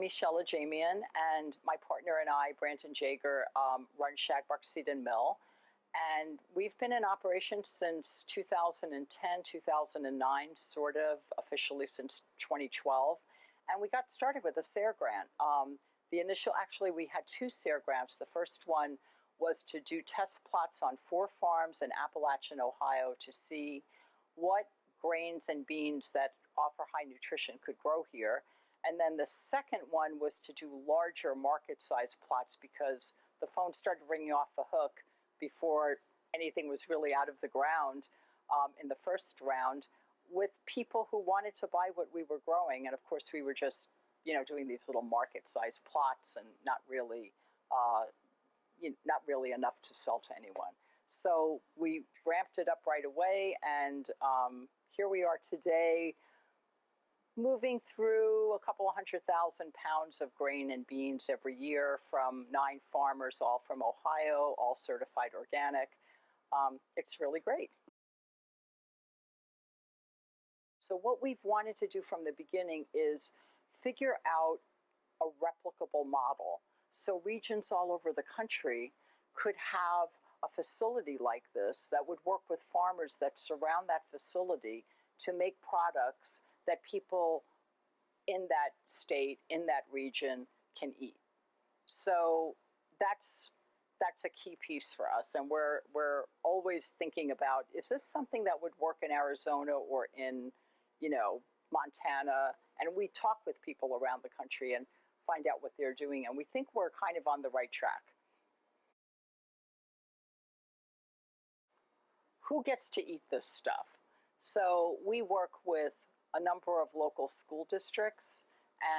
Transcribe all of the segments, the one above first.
I'm Michelle Ajamian, and my partner and I, Brandon Jaeger, um, run Shagbark Seed and Mill. And we've been in operation since 2010, 2009, sort of officially since 2012. And we got started with a SARE grant. Um, the initial, actually, we had two SARE grants. The first one was to do test plots on four farms in Appalachian, Ohio to see what grains and beans that offer high nutrition could grow here. And then the second one was to do larger market size plots because the phone started ringing off the hook before anything was really out of the ground um, in the first round with people who wanted to buy what we were growing. And of course, we were just, you know, doing these little market size plots and not really, uh, you know, not really enough to sell to anyone. So we ramped it up right away. And um, here we are today moving through a couple hundred thousand pounds of grain and beans every year from nine farmers, all from Ohio, all certified organic. Um, it's really great. So what we've wanted to do from the beginning is figure out a replicable model. So regions all over the country could have a facility like this that would work with farmers that surround that facility to make products that people in that state, in that region, can eat. So that's that's a key piece for us, and we're we're always thinking about is this something that would work in Arizona or in, you know, Montana? And we talk with people around the country and find out what they're doing, and we think we're kind of on the right track. Who gets to eat this stuff? So we work with a number of local school districts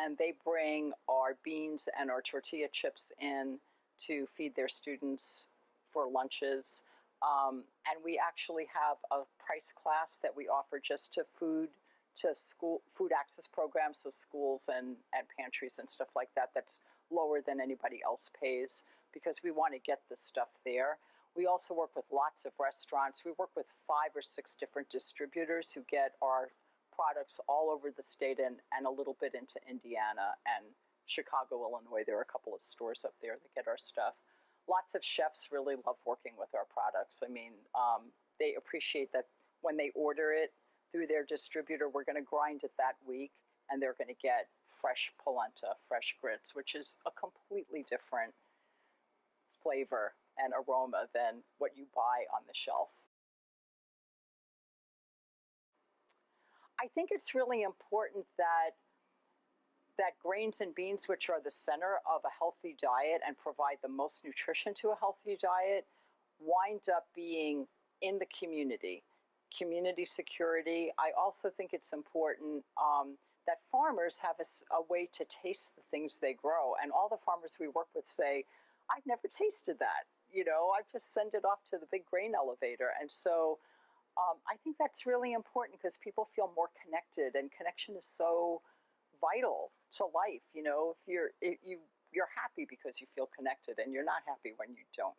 and they bring our beans and our tortilla chips in to feed their students for lunches. Um, and we actually have a price class that we offer just to food to school food access programs, so schools and, and pantries and stuff like that, that's lower than anybody else pays because we want to get this stuff there. We also work with lots of restaurants. We work with five or six different distributors who get our products all over the state and, and a little bit into Indiana and Chicago, Illinois. There are a couple of stores up there that get our stuff. Lots of chefs really love working with our products. I mean, um, they appreciate that when they order it through their distributor, we're going to grind it that week and they're going to get fresh polenta, fresh grits, which is a completely different flavor and aroma than what you buy on the shelf. I think it's really important that that grains and beans, which are the center of a healthy diet and provide the most nutrition to a healthy diet, wind up being in the community. Community security. I also think it's important um, that farmers have a, a, way to taste the things they grow. And all the farmers we work with say, I've never tasted that. You know, I've just sent it off to the big grain elevator. And so um, I think that's really important because people feel more connected, and connection is so vital to life. You know, if you're if you you're happy because you feel connected, and you're not happy when you don't